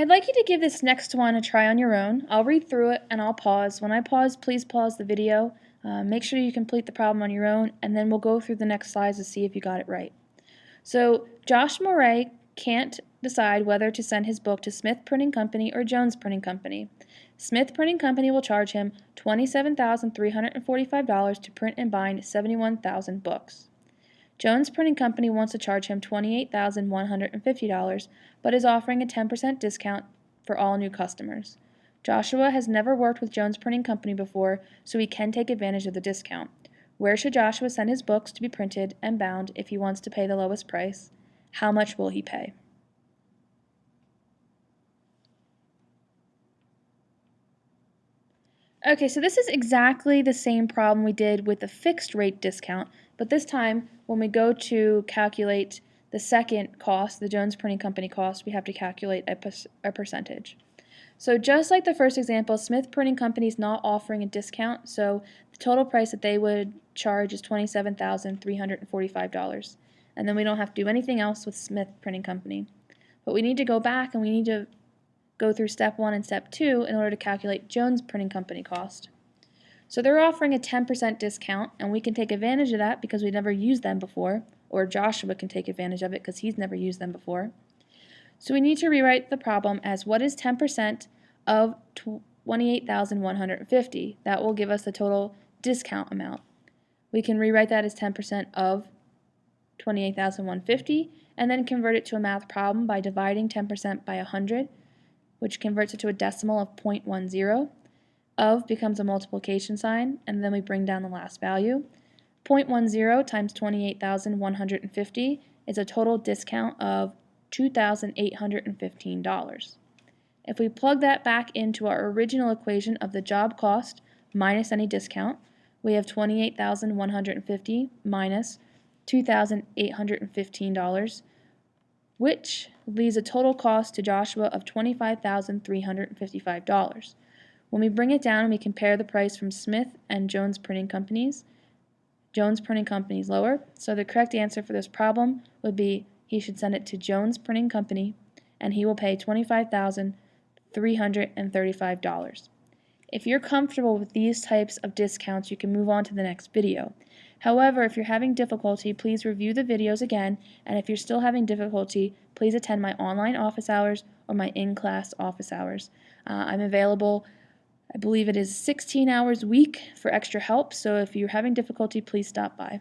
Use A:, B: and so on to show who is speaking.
A: I'd like you to give this next one a try on your own. I'll read through it and I'll pause. When I pause, please pause the video. Uh, make sure you complete the problem on your own and then we'll go through the next slides to see if you got it right. So Josh Moray can't decide whether to send his book to Smith Printing Company or Jones Printing Company. Smith Printing Company will charge him $27,345 to print and bind 71,000 books. Jones Printing Company wants to charge him $28,150, but is offering a 10% discount for all new customers. Joshua has never worked with Jones Printing Company before, so he can take advantage of the discount. Where should Joshua send his books to be printed and bound if he wants to pay the lowest price? How much will he pay? Okay, so this is exactly the same problem we did with the fixed rate discount, but this time when we go to calculate the second cost, the Jones Printing Company cost, we have to calculate a, a percentage. So just like the first example, Smith Printing Company is not offering a discount, so the total price that they would charge is $27,345. And then we don't have to do anything else with Smith Printing Company. But we need to go back and we need to go through step one and step two in order to calculate Jones Printing Company cost. So they're offering a 10% discount, and we can take advantage of that because we never used them before, or Joshua can take advantage of it because he's never used them before. So we need to rewrite the problem as what is 10% of 28,150? That will give us the total discount amount. We can rewrite that as 10% of 28,150 and then convert it to a math problem by dividing 10% by 100, which converts it to a decimal of 0.10. Of becomes a multiplication sign, and then we bring down the last value. 0.10 times 28,150 is a total discount of $2,815. If we plug that back into our original equation of the job cost minus any discount, we have 28,150 minus $2,815, which leaves a total cost to Joshua of $25,355. When we bring it down and we compare the price from Smith and Jones Printing Companies, Jones Printing Company is lower, so the correct answer for this problem would be he should send it to Jones Printing Company and he will pay $25,335. If you're comfortable with these types of discounts, you can move on to the next video. However, if you're having difficulty, please review the videos again, and if you're still having difficulty, please attend my online office hours or my in-class office hours. Uh, I'm available I believe it is 16 hours a week for extra help, so if you're having difficulty, please stop by.